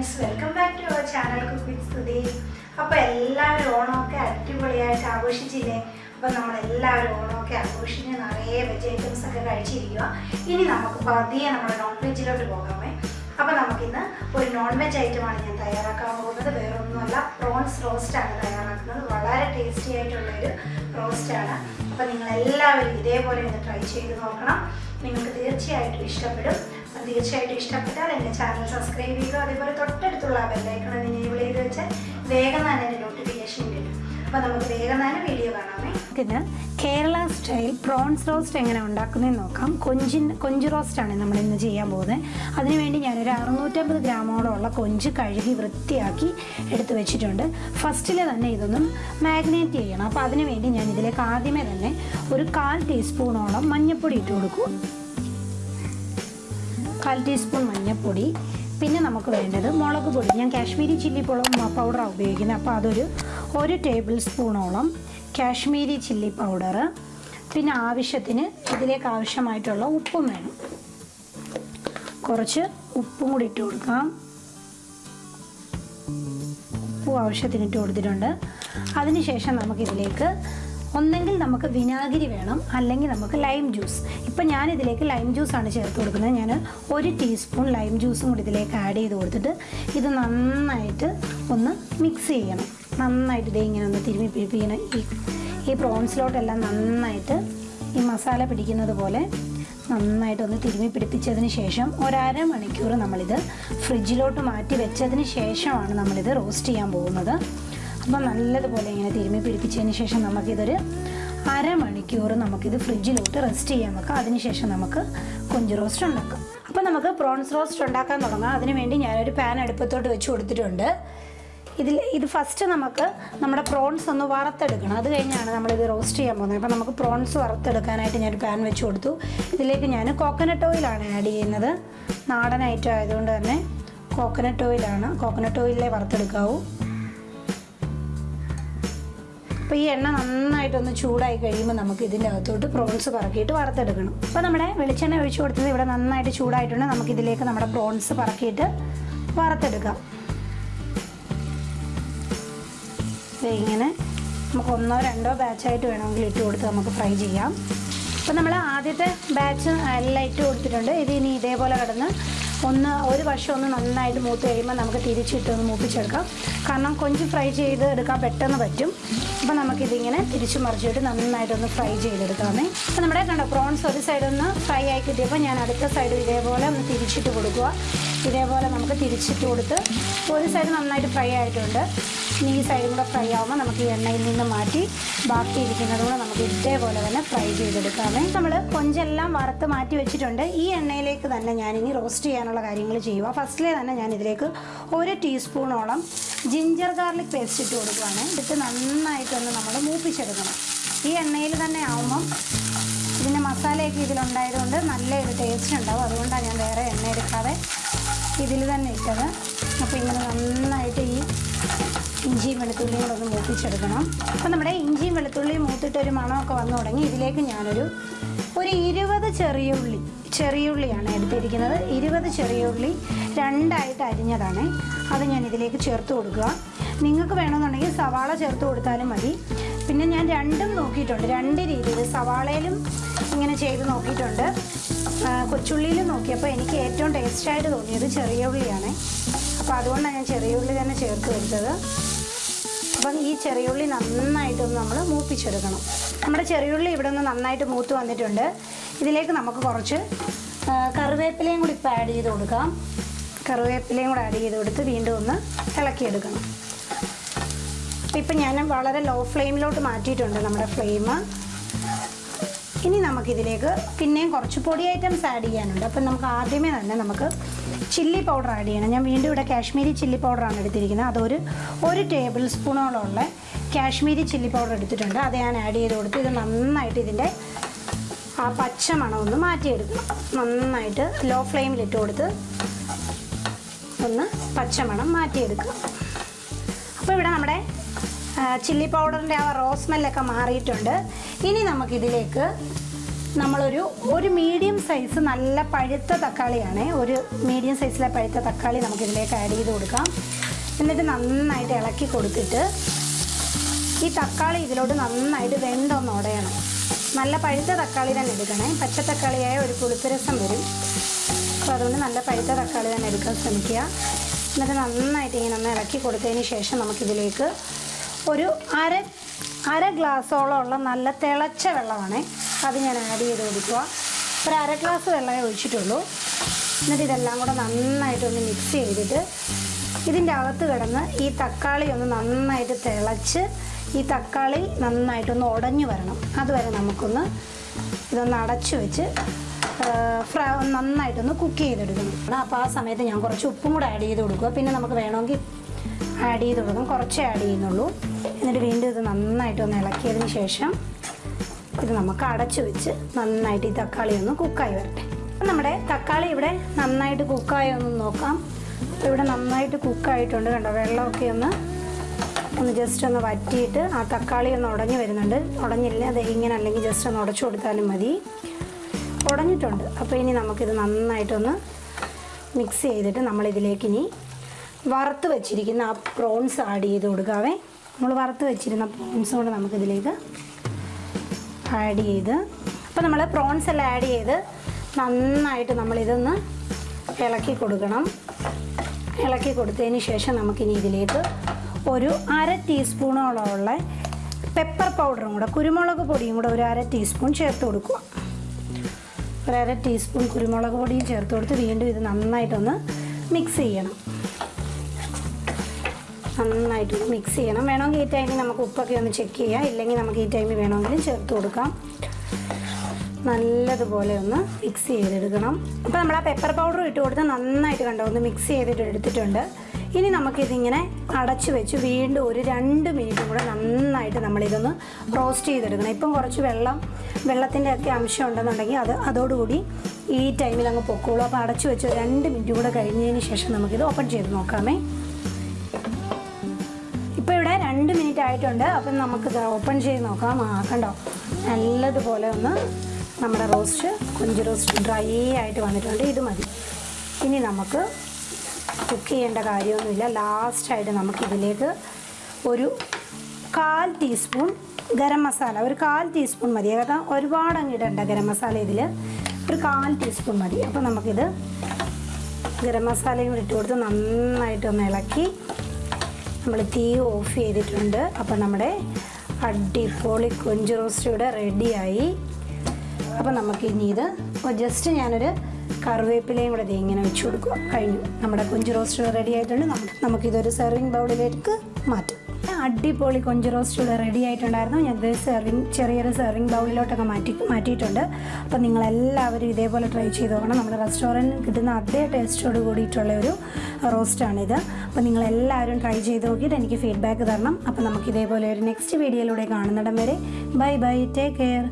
Friends welcome back to our channel cook with Stuthi അപ്പോൾ എല്ലാവരും ഓണമൊക്കെ അടിപൊളിയായിട്ട് ആഘോഷിച്ചില്ലേ? അപ്പോൾ നമ്മളെല്ലാവരും ഓണമൊക്കെ ആഘോഷിച്ച് നിറയെ വെജ് ഐറ്റംസ് ഒക്കെ കഴിച്ചിരിക്കുക ഇനി നമുക്ക് പതിയെ നമ്മുടെ നോൺ വെജിലോട്ട് പോകാമേ. അപ്പോൾ നമുക്കിന്ന് ഒരു നോൺ വെജ് ഐറ്റമാണ് ഞാൻ തയ്യാറാക്കാൻ പോകുന്നത്. വേറൊന്നുമല്ല പ്രോൺസ് റോസ്റ്റാണ് തയ്യാറാക്കുന്നത്. വളരെ ടേസ്റ്റി ആയിട്ടുള്ള ഒരു റോസ്റ്റാണ് അപ്പോൾ നിങ്ങൾ എല്ലാവരും ഇതേപോലെ ഒന്ന് ട്രൈ ചെയ്ത് നോക്കണം. നിങ്ങൾക്ക് തീർച്ചയായിട്ടും ഇഷ്ടപ്പെടും. തീർച്ചയായിട്ടും ഇഷ്ടപ്പെട്ടാൽ എന്റെ ചാനൽ സബ്സ്ക്രൈബ് ചെയ്യുക. അതേപോലെ തൊട്ടടുത്തുള്ള ബെല്ലൈക്കൺ എനേബിൾ ചെയ്ത് വെച്ചാൽ വേഗം തന്നെ എന്റെ നോട്ടിഫിക്കേഷൻ കിട്ടും. അപ്പോൾ നമുക്ക് വേഗം തന്നെ വീഡിയോ കാണാമേ. ഇതിന് കേരള സ്റ്റൈൽ പ്രോൺസ് റോസ്റ്റ് എങ്ങനെ ഉണ്ടാക്കുന്നതെന്ന് നോക്കാം. കൊഞ്ചിൻ കൊഞ്ച് റോസ്റ്റാണ് നമ്മൾ ഇന്ന് ചെയ്യാൻ പോകുന്നത്. അതിനുവേണ്ടി ഞാനൊരു അറുന്നൂറ്റമ്പത് ഗ്രാമോളമുള്ള കൊഞ്ച് കഴുകി വൃത്തിയാക്കി എടുത്തു വെച്ചിട്ടുണ്ട്. ഫസ്റ്റിൽ തന്നെ ഇതൊന്നും മാഗ്നേറ്റ് ചെയ്യണം. അപ്പോൾ അതിനുവേണ്ടി ഞാൻ ഇതിലേക്ക് ആദ്യമേ തന്നെ ഒരു കാൽ ടീസ്പൂണോളം മഞ്ഞൾപ്പൊടി ഇട്ട് കൊടുക്കും. കാൽ ടീസ്പൂൺ മഞ്ഞൾപ്പൊടി പിന്നെ നമുക്ക് വേണ്ടത് മുളക് പൊടി. ഞാൻ കാശ്മീരി ചില്ലി പൗഡറാണ് ഉപയോഗിക്കുന്നത്. അപ്പോൾ അതൊരു ഒരു ടേബിൾ സ്പൂണോളം കാശ്മീരി ചില്ലി പൗഡർ പിന്നെ ആവശ്യത്തിന് ഇതിലേക്ക് ആവശ്യമായിട്ടുള്ള ഉപ്പും വേണം. കുറച്ച് ഉപ്പും കൂടി ഇട്ട് കൊടുക്കാം. ഉപ്പും ആവശ്യത്തിന് ഇട്ട് കൊടുത്തിട്ടുണ്ട്. അതിനുശേഷം നമുക്കിതിലേക്ക് ഒന്നെങ്കിൽ നമുക്ക് വിനാഗിരി വേണം അല്ലെങ്കിൽ നമുക്ക് ലൈം ജ്യൂസ് ഇപ്പം ഞാൻ ഇതിലേക്ക് ലൈം ജ്യൂസാണ് ചേർത്ത് കൊടുക്കുന്നത്. ഞാൻ ഒരു ടീസ്പൂൺ ലൈം ജ്യൂസും കൂടി ഇതിലേക്ക് ആഡ് ചെയ്ത് കൊടുത്തിട്ട് ഇത് നന്നായിട്ട് ഒന്ന് മിക്സ് ചെയ്യണം. നന്നായിട്ട് ഇതേ ഇങ്ങനെ ഒന്ന് തിരുമ്മി പിടിപ്പിക്കണം ഈ ഈ പ്രോൺസിലോട്ടെല്ലാം നന്നായിട്ട് ഈ മസാല പിടിക്കുന്നത് പോലെ നന്നായിട്ടൊന്ന് തിരുമ്മി പിടിപ്പിച്ചതിന് ശേഷം ഒരര മണിക്കൂർ നമ്മളിത് ഫ്രിഡ്ജിലോട്ട് മാറ്റി വെച്ചതിന് ശേഷമാണ് നമ്മളിത് റോസ്റ്റ് ചെയ്യാൻ പോകുന്നത്. അപ്പോൾ നല്ലതുപോലെ ഇങ്ങനെ തിരുമ്മി പിടിപ്പിച്ചതിന് ശേഷം നമുക്കിതൊരു അരമണിക്കൂർ നമുക്കിത് ഫ്രിഡ്ജിലോട്ട് റെസ്റ്റ് ചെയ്യാൻ വെക്കാം. അതിനുശേഷം നമുക്ക് കൊഞ്ച് റോസ്റ്റ് ഉണ്ടാക്കാം. അപ്പോൾ നമുക്ക് പ്രോൺസ് റോസ്റ്റ് ഉണ്ടാക്കാൻ തുടങ്ങാം. അതിനുവേണ്ടി ഞാനൊരു പാൻ അടുപ്പത്തോട്ട് വെച്ച് കൊടുത്തിട്ടുണ്ട്. ഇതിൽ ഇത് ഫസ്റ്റ് നമുക്ക് നമ്മുടെ പ്രോൺസ് ഒന്ന് വറുത്തെടുക്കണം. അത് കഴിഞ്ഞാണ് നമ്മളിത് റോസ്റ്റ് ചെയ്യാൻ പോകുന്നത്. അപ്പോൾ നമുക്ക് പ്രോൺസ് വറുത്തെടുക്കാനായിട്ട് ഞാൻ പാൻ വെച്ച് കൊടുത്തു. ഇതിലേക്ക് ഞാൻ കോക്കനട്ട് ഓയിലാണ് ആഡ് ചെയ്യുന്നത്. നാടൻ ഐറ്റം ആയതുകൊണ്ട് തന്നെ കോക്കനട്ട് ഓയിലാണ് കോക്കനട്ട് ഓയിലേ വറുത്തെടുക്കാവൂ. അപ്പോൾ ഈ എണ്ണ നന്നായിട്ടൊന്ന് ചൂടായി കഴിയുമ്പോൾ നമുക്ക് ഇതിന്റെ അകത്തോട്ട് പ്രോൺസ് പറക്കിയിട്ട് വറുത്തെടുക്കണം. അപ്പോൾ നമ്മുടെ വെളിച്ചെണ്ണ ഒഴിച്ചു കൊടുത്തത് ഇവിടെ നന്നായിട്ട് ചൂടായിട്ടുണ്ട്. നമുക്ക് ഇതിലേക്ക് നമ്മുടെ പ്രോൺസ് പറക്കിയിട്ട് വറുത്തെടുക്കാം. ഇങ്ങനെ നമുക്ക് ഒന്നോ രണ്ടോ ബാച്ചായിട്ട് വേണമെങ്കിൽ ഇട്ട് കൊടുത്ത് നമുക്ക് ഫ്രൈ ചെയ്യാം. അപ്പോൾ നമ്മൾ ആദ്യത്തെ ബാച്ച് എല്ലാം ഇട്ട് കൊടുത്തിട്ടുണ്ട്. ഇത് ഇനി ഇതേപോലെ കിടന്ന് ഒന്ന് ഒരു വശം ഒന്ന് നന്നായിട്ട് മൂത്ത് കഴിയുമ്പോൾ നമുക്ക് തിരിച്ചിട്ട് ഒന്ന് മൂപ്പിച്ചെടുക്കാം. കാരണം കൊഞ്ച് ഫ്രൈ ചെയ്ത് എടുക്കാൻ പെട്ടെന്ന് പറ്റും. അപ്പോൾ നമുക്കിതിങ്ങനെ തിരിച്ചു മറിച്ചിട്ട് നന്നായിട്ടൊന്ന് ഫ്രൈ ചെയ്തെടുക്കാമേ. അപ്പോൾ നമ്മുടെ കണ്ടോ പ്രോൺസ് ഒരു സൈഡൊന്ന് ഫ്രൈ ആയി കിട്ടിയപ്പോൾ ഞാൻ അടുത്ത സൈഡ് ഇതേപോലെ ഒന്ന് തിരിച്ചിട്ട് കൊടുക്കുക. ഇതേപോലെ നമുക്ക് തിരിച്ചിട്ട് കൊടുത്ത് ഒരു സൈഡ് നന്നായിട്ട് ഫ്രൈ ആയിട്ടുണ്ട്. ഈ സൈഡും കൂടെ ഫ്രൈ ആകുമ്പോൾ നമുക്ക് എണ്ണയിൽ നിന്ന് മാറ്റി ബാക്കി ഇരിക്കുന്നത് കൂടെ നമുക്ക് ഇതേപോലെ തന്നെ ഫ്രൈ ചെയ്തെടുക്കാമേ. നമ്മൾ കൊഞ്ചെല്ലാം വറുത്ത് മാറ്റി വെച്ചിട്ടുണ്ട്. ഈ എണ്ണയിലേക്ക് തന്നെ ഞാനിനി റോസ്റ്റ് ചെയ്യാനുള്ള കാര്യങ്ങൾ ചെയ്യുക ഫസ്റ്റിലെ തന്നെ ഞാൻ ഇതിലേക്ക് ഒരു ടീസ്പൂണോളം ജിഞ്ചർ ഗാർലിക് പേസ്റ്റ് ഇട്ട് കൊടുക്കുകയാണ് ഇട്ട് നന്നായിട്ടൊന്ന് നമ്മൾ മൂപ്പിച്ചെടുക്കണം. ഈ എണ്ണയിൽ തന്നെ ആവുമ്പം ഇതിന്റെ മസാലയൊക്കെ ഇതിലുണ്ടായതുകൊണ്ട് നല്ലൊരു ടേസ്റ്റ് ഉണ്ടാവും. അതുകൊണ്ടാണ് ഞാൻ വേറെ എണ്ണ എടുക്കാതെ ഇതിൽ തന്നെ ഇട്ടത്. അപ്പോൾ ഇങ്ങനെ നന്നായിട്ട് ഈ ഇഞ്ചിയും വെളുത്തുള്ളിയും കൂടെ ഒന്ന് മൂപ്പിച്ചെടുക്കണം. അപ്പോൾ നമ്മുടെ ഇഞ്ചിയും വെളുത്തുള്ളിയും മൂത്തിട്ട് ഒരു മണമൊക്കെ വന്നു തുടങ്ങി. ഇതിലേക്ക് ഞാനൊരു ഒരു ഇരുപത് ചെറിയ ഉള്ളി ചെറിയ ഉള്ളിയാണ് എടുത്തിരിക്കുന്നത്. ഇരുപത് ചെറിയ ഉള്ളി രണ്ടായിട്ട് അരിഞ്ഞതാണ്. അത് ഞാൻ ഇതിലേക്ക് ചേർത്ത് കൊടുക്കുക. നിങ്ങൾക്ക് വേണമെന്നുണ്ടെങ്കിൽ സവാള ചേർത്ത് കൊടുത്താലും മതി. പിന്നെ ഞാൻ രണ്ടും നോക്കിയിട്ടുണ്ട്. രണ്ട് രീതിയിൽ സവാളയിലും ഇങ്ങനെ ചെയ്ത് നോക്കിയിട്ടുണ്ട്. ആ, കൊച്ചുള്ളിയിലും നോക്കിയപ്പോൾ എനിക്ക് ഏറ്റവും ടേസ്റ്റായിട്ട് തോന്നിയത് ചെറിയ ഉള്ളിയാണ്. അപ്പോൾ അതുകൊണ്ടാണ് ഞാൻ ചെറിയ ഉള്ളി തന്നെ ചേർത്ത് കൊടുത്തത് അപ്പം ഈ ചെറിയ ചെറിയുള്ളി നന്നായിട്ടൊന്ന് നമ്മൾ മൂപ്പിച്ചെടുക്കണം. നമ്മുടെ ചെറിയുള്ളി ഇവിടെ നിന്ന് നന്നായിട്ട് മൂത്ത് വന്നിട്ടുണ്ട്. ഇതിലേക്ക് നമുക്ക് കുറച്ച് കറിവേപ്പിലയും കൂടി ഇപ്പോൾ ആഡ് ചെയ്ത് കൊടുക്കാം. കറിവേപ്പിലയും കൂടെ ആഡ് ചെയ്ത് കൊടുത്ത് വീണ്ടും ഒന്ന് ഇളക്കിയെടുക്കണം. അപ്പം ഇപ്പം ഞാൻ വളരെ ലോ ഫ്ലെയിമിലോട്ട് മാറ്റിയിട്ടുണ്ട് നമ്മുടെ ഫ്ലെയിം ഇനി നമുക്കിതിലേക്ക് പിന്നെയും കുറച്ച് പൊടി ഐറ്റംസ് ആഡ് ചെയ്യാനുണ്ട്. അപ്പം നമുക്ക് ആദ്യമേ തന്നെ നമുക്ക് ചില്ലി പൗഡർ ആഡ് ചെയ്യണം. ഞാൻ വീണ്ടും ഇവിടെ കാശ്മീരി ചില്ലി പൗഡറാണ് എടുത്തിരിക്കുന്നത്. അതൊരു ഒരു ടേബിൾ സ്പൂണോളമുള്ള കാശ്മീരി ചില്ലി പൗഡർ എടുത്തിട്ടുണ്ട്. അത് ഞാൻ ആഡ് ചെയ്ത് കൊടുത്ത് ഇത് നന്നായിട്ട് ഇതിന്റെ ആ പച്ച മണമൊന്ന് മാറ്റിയെടുക്കണം. നന്നായിട്ട് ലോ ഫ്ലെയിമിലിട്ട് കൊടുത്ത് ഒന്ന് പച്ചമണം മാറ്റിയെടുക്കുക അപ്പോൾ ഇവിടെ നമ്മുടെ ചില്ലി പൗഡറിന്റെ ആ റോസ് സ്മെല്ലൊക്കെ മാറിയിട്ടുണ്ട്. ഇനി നമുക്കിതിലേക്ക് നമ്മളൊരു ഒരു മീഡിയം സൈസ് നല്ല പഴുത്ത തക്കാളിയാണ് ഒരു മീഡിയം സൈസിലെ പഴുത്ത തക്കാളി നമുക്കിതിലേക്ക് ആഡ് ചെയ്ത് കൊടുക്കാം. എന്നിട്ട് നന്നായിട്ട് ഇളക്കി കൊടുത്തിട്ട് ഈ തക്കാളി ഇതിലോട്ട് നന്നായിട്ട് വെന്തൊന്ന് ഉടയണം നല്ല പഴുത്ത തക്കാളി തന്നെ എടുക്കണേ. പച്ച തക്കാളിയായ ഒരു പുളിപ്പരസം വരും. അപ്പോൾ അതുകൊണ്ട് നല്ല പഴുത്ത തക്കാളി തന്നെ എടുക്കാൻ ശ്രമിക്കുക. എന്നിട്ട് നന്നായിട്ട് ഇങ്ങനെ ഒന്ന് ഇളക്കി കൊടുത്തതിന് ശേഷം നമുക്കിതിലേക്ക് ഒരു അര അര ഗ്ലാസ്സോളം ഉള്ള നല്ല തിളച്ച വെള്ളമാണ്. അത് ഞാൻ ആഡ് ചെയ്ത് കൊടുക്കുക. ഒരു അര ഗ്ലാസ് വെള്ളമേ ഒഴിച്ചിട്ടുള്ളൂ. എന്നിട്ട് ഇതെല്ലാം കൂടെ നന്നായിട്ടൊന്ന് മിക്സ് ചെയ്തിട്ട് ഇതിന്റെ അകത്ത് കിടന്ന് ഈ തക്കാളി ഒന്ന് നന്നായിട്ട് തിളച്ച് ഈ തക്കാളി നന്നായിട്ടൊന്ന് ഉടഞ്ഞു വരണം. അതുവരെ നമുക്കൊന്ന് ഇതൊന്ന് അടച്ചു വെച്ച് ഫ്രൈ നന്നായിട്ടൊന്ന് കുക്ക് ചെയ്തെടുക്കണം. അപ്പോൾ ആ സമയത്ത് ഞാൻ കുറച്ച് ഉപ്പും കൂടെ ആഡ് ചെയ്ത് കൊടുക്കുക. പിന്നെ നമുക്ക് വേണമെങ്കിൽ ആഡ് ചെയ്ത് കൊടുക്കും കുറച്ചേ ആഡ് ചെയ്യുന്നുള്ളൂ. എന്നിട്ട് വീണ്ടും ഇത് നന്നായിട്ട് ഒന്ന് ഇളക്കിയതിന് ശേഷം ഇത് നമുക്ക് അടച്ചു വെച്ച് നന്നായിട്ട് ഈ തക്കാളി ഒന്ന് കുക്കായി വരട്ടെ. നമ്മുടെ തക്കാളി ഇവിടെ നന്നായിട്ട് കുക്കായി ഒന്ന് നോക്കാം. അപ്പോൾ ഇവിടെ നന്നായിട്ട് കുക്കായിട്ടുണ്ട് കണ്ടോ. വെള്ളമൊക്കെ ഒന്ന് ഒന്ന് ജസ്റ്റ് ഒന്ന് വറ്റിയിട്ട് ആ തക്കാളി ഒന്ന് ഉടഞ്ഞു വരുന്നുണ്ട്. ഉടഞ്ഞില്ല? അത് ഇങ്ങനെ അല്ലെങ്കിൽ ജസ്റ്റ് ഒന്ന് ഉടച്ചു കൊടുത്താലും മതി. ഉടഞ്ഞിട്ടുണ്ട്. അപ്പോൾ ഇനി നമുക്കിത് നന്നായിട്ടൊന്ന് മിക്സ് ചെയ്തിട്ട് നമ്മളിതിലേക്ക് ഇനി വറുത്ത് വെച്ചിരിക്കുന്ന ആ പ്രോൺസ് ആഡ് ചെയ്ത് കൊടുക്കാവേ. നമ്മൾ വറുത്ത് വെച്ചിരുന്ന പ്രോൺസ് കൊണ്ട് നമുക്കിതിലേക്ക് ആഡ് ചെയ്ത് അപ്പോൾ നമ്മൾ പ്രോൺസ് എല്ലാം ആഡ് ചെയ്ത് നന്നായിട്ട് നമ്മളിതൊന്ന് ഇളക്കി കൊടുക്കണം. ഇളക്കി കൊടുത്തതിന് ശേഷം നമുക്കിനി ഇതിലേക്ക് ഒരു അര ടീസ്പൂണോളമുള്ള പെപ്പർ പൗഡറും കൂടെ കുരുമുളക് പൊടിയും കൂടെ ഒരു അര ടീസ്പൂൺ ചേർത്ത് കൊടുക്കുക. ഒരു അര ടീസ്പൂൺ കുരുമുളക് പൊടിയും ചേർത്ത് കൊടുത്ത് വീണ്ടും ഇത് നന്നായിട്ടൊന്ന് മിക്സ് ചെയ്യണം. നന്നായിട്ട് മിക്സ് ചെയ്യണം. വേണമെങ്കിൽ ഈ ടൈമിൽ നമുക്ക് ഉപ്പൊക്കെ ഒന്ന് ചെക്ക് ചെയ്യാം. ഇല്ലെങ്കിൽ നമുക്ക് ഈ ടൈമിൽ വേണമെങ്കിൽ ചേർത്ത് കൊടുക്കാം. നല്ലതുപോലെ ഒന്ന് മിക്സ് ചെയ്തെടുക്കണം. അപ്പോൾ നമ്മൾ ആ പെപ്പർ പൗഡർ ഇട്ട് കൊടുത്ത് നന്നായിട്ട് കണ്ടോ ഒന്ന് മിക്സ് ചെയ്തിട്ട് എടുത്തിട്ടുണ്ട്. ഇനി നമുക്കിതിങ്ങനെ അടച്ചു വെച്ച് വീണ്ടും ഒരു രണ്ട് മിനിറ്റും കൂടെ നന്നായിട്ട് നമ്മളിതൊന്ന് റോസ്റ്റ് ചെയ്തെടുക്കണം. ഇപ്പം കുറച്ച് വെള്ളം വെള്ളത്തിന്റെ ഒക്കെ അംശം ഉണ്ടെന്നുണ്ടെങ്കിൽ അത് അതോടുകൂടി ഈ ടൈമിൽ അങ്ങ് പൊക്കോളൂ. അപ്പോൾ അടച്ചു വെച്ച് രണ്ട് മിനിറ്റ് കൂടെ കഴിഞ്ഞതിന് ശേഷം നമുക്കിത് ഓപ്പൺ ചെയ്ത് നോക്കാമേ. ആയിട്ടുണ്ട്. അപ്പം നമുക്കിത് ഓപ്പൺ ചെയ്ത് നോക്കാം. ആ കണ്ടോ? നല്ലതുപോലെ ഒന്ന് നമ്മുടെ റോസ്റ്റ് കൊഞ്ച് റോസ്റ്റ് ഡ്രൈ ആയിട്ട് വന്നിട്ടുണ്ട്. ഇത് മതി. ഇനി നമുക്ക് കുക്ക് ചെയ്യേണ്ട കാര്യമൊന്നുമില്ല. ലാസ്റ്റായിട്ട് നമുക്കിതിലേക്ക് ഒരു കാൽ ടീസ്പൂൺ ഗരം മസാല ഒരു കാൽ ടീസ്പൂൺ മതി. കാരണം ഒരുപാട് അങ്ങ് ഇടണ്ട ഗരം മസാല ഇതിൽ ഒരു കാൽ ടീസ്പൂൺ മതി. അപ്പോൾ നമുക്കിത് ഗരം മസാലയും ഇട്ട് കൊടുത്ത് നന്നായിട്ടൊന്ന് ഇളക്കി നമ്മൾ തീ ഓഫ് ചെയ്തിട്ടുണ്ട്. അപ്പോൾ നമ്മുടെ അടിപൊളി കൊഞ്ച് റോസ്റ്റ് ഇവിടെ റെഡിയായി. അപ്പോൾ നമുക്ക് ഇനി ഇത് ജസ്റ്റ് ഞാനൊരു കറിവേപ്പിലയും കൂടെ ഇങ്ങനെ വെച്ച് കൊടുക്കുക കഴിഞ്ഞു. നമ്മുടെ കൊഞ്ച് റോസ്റ്റ് റെഡി ആയിട്ടുണ്ട് നമുക്ക് നമുക്കിതൊരു സെർവിങ് ബൗളിലേക്ക് മാറ്റാം. അടിപൊളി കൊഞ്ച് റോസ്റ്റ് ഇവിടെ റെഡി ആയിട്ടുണ്ടായിരുന്നു. ഞാനത് സെർവിങ് ചെറിയൊരു സെർവിങ് ബൗളിലോട്ടൊക്കെ മാറ്റി മാറ്റിയിട്ടുണ്ട്. അപ്പോൾ നിങ്ങളെല്ലാവരും ഇതേപോലെ ട്രൈ ചെയ്ത് നോക്കണം. നമ്മുടെ റെസ്റ്റോറന്റിൽ കിട്ടുന്ന അതേ ടേസ്റ്റോട് കൂടിയിട്ടുള്ള ഒരു റോസ്റ്റാണിത് അപ്പോൾ നിങ്ങളെല്ലാവരും ട്രൈ ചെയ്ത് നോക്കിയിട്ട് എനിക്ക് ഫീഡ്ബാക്ക് തരണം. അപ്പോൾ നമുക്ക് ഇതേപോലെ ഒരു നെക്സ്റ്റ് വീഡിയോയിലൂടെ കാണുന്നിടം വരെ. Bye bye take care